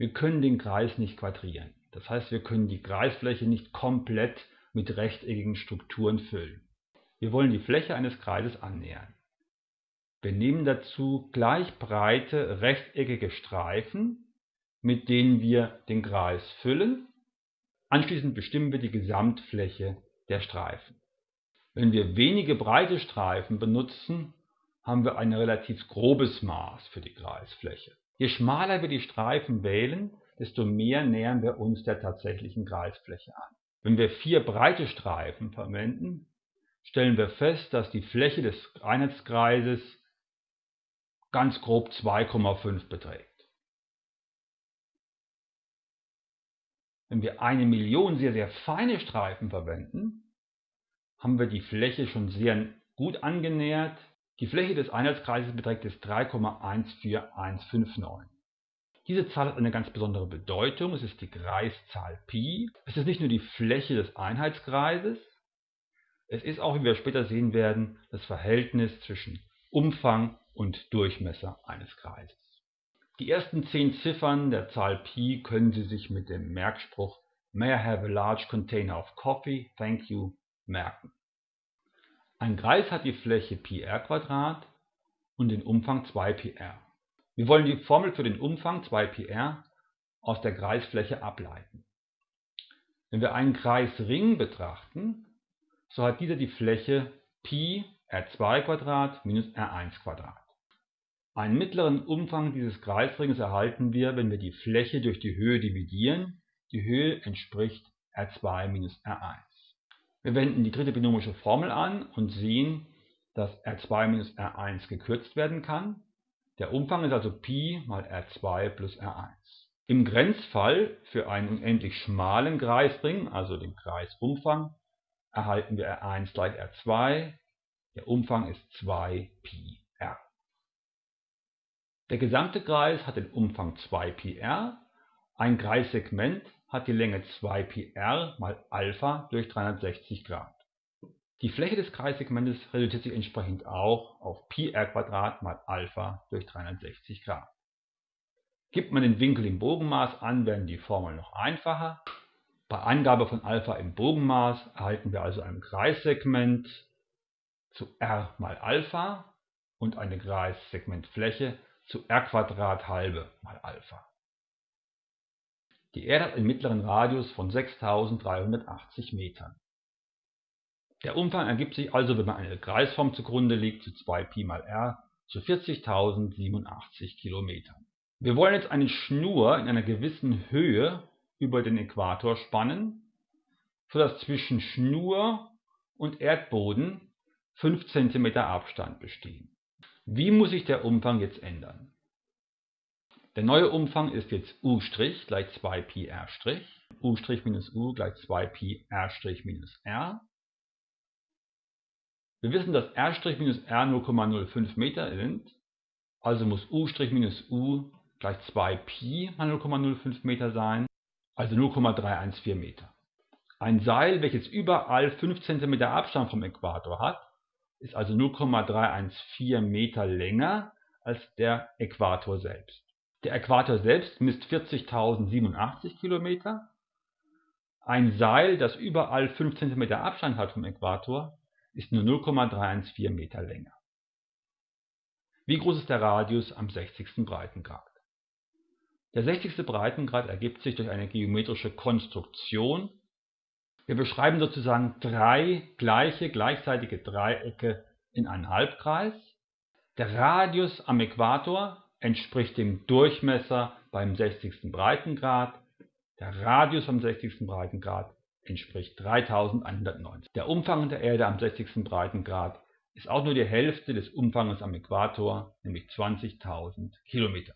Wir können den Kreis nicht quadrieren. Das heißt, wir können die Kreisfläche nicht komplett mit rechteckigen Strukturen füllen. Wir wollen die Fläche eines Kreises annähern. Wir nehmen dazu gleich breite rechteckige Streifen, mit denen wir den Kreis füllen. Anschließend bestimmen wir die Gesamtfläche der Streifen. Wenn wir wenige breite Streifen benutzen, haben wir ein relativ grobes Maß für die Kreisfläche. Je schmaler wir die Streifen wählen, desto mehr nähern wir uns der tatsächlichen Kreisfläche an. Wenn wir vier breite Streifen verwenden, stellen wir fest, dass die Fläche des Einheitskreises ganz grob 2,5 beträgt. Wenn wir eine Million sehr, sehr feine Streifen verwenden, haben wir die Fläche schon sehr gut angenähert. Die Fläche des Einheitskreises beträgt jetzt 3,14159. Diese Zahl hat eine ganz besondere Bedeutung. Es ist die Kreiszahl Pi. Es ist nicht nur die Fläche des Einheitskreises, es ist auch, wie wir später sehen werden, das Verhältnis zwischen Umfang und Durchmesser eines Kreises. Die ersten zehn Ziffern der Zahl Pi können Sie sich mit dem Merkspruch May I have a large container of coffee? Thank you merken. Ein Kreis hat die Fläche πr und den Umfang 2πr. Wir wollen die Formel für den Umfang 2πr aus der Kreisfläche ableiten. Wenn wir einen Kreisring betrachten, so hat dieser die Fläche Pi r2 minus r1 Einen mittleren Umfang dieses Kreisrings erhalten wir, wenn wir die Fläche durch die Höhe dividieren. Die Höhe entspricht r2 minus r1. Wir wenden die dritte binomische Formel an und sehen, dass r2 minus r1 gekürzt werden kann. Der Umfang ist also Pi mal r2 plus r1. Im Grenzfall für einen unendlich schmalen Kreisring, also den Kreisumfang, erhalten wir R1 gleich R2. Der Umfang ist 2πr. Der gesamte Kreis hat den Umfang 2πr. Ein Kreissegment hat die Länge 2πr mal Alpha durch 360 Grad. Die Fläche des Kreissegmentes reduziert sich entsprechend auch auf πr mal Alpha durch 360 Grad. Gibt man den Winkel im Bogenmaß an, werden die Formeln noch einfacher. Bei Angabe von Alpha im Bogenmaß erhalten wir also ein Kreissegment zu r mal Alpha und eine Kreissegmentfläche zu r halbe mal Alpha. Die Erde hat einen mittleren Radius von 6380 Metern. Der Umfang ergibt sich also, wenn man eine Kreisform zugrunde legt, zu 2π mal r zu 40.087 Kilometern. Wir wollen jetzt eine Schnur in einer gewissen Höhe über den Äquator spannen, sodass zwischen Schnur und Erdboden 5 cm Abstand bestehen. Wie muss sich der Umfang jetzt ändern? Der neue Umfang ist jetzt u' gleich 2πr', u' minus u gleich 2πr' minus r. Wir wissen, dass r' minus r 0,05 Meter sind, also muss u' minus u gleich 2π mal 0,05 Meter sein, also 0,314 Meter. Ein Seil, welches überall 5 cm Abstand vom Äquator hat, ist also 0,314 Meter länger als der Äquator selbst. Der Äquator selbst misst 40.087 Kilometer. Ein Seil, das überall 5 cm Abstand hat vom Äquator, ist nur 0,314 Meter länger. Wie groß ist der Radius am 60. Breitengrad? Der 60. Breitengrad ergibt sich durch eine geometrische Konstruktion. Wir beschreiben sozusagen drei gleiche gleichzeitige Dreiecke in einem Halbkreis. Der Radius am Äquator entspricht dem Durchmesser beim 60. Breitengrad. Der Radius am 60. Breitengrad entspricht 3190. Der Umfang der Erde am 60. Breitengrad ist auch nur die Hälfte des Umfanges am Äquator, nämlich 20.000 Kilometer.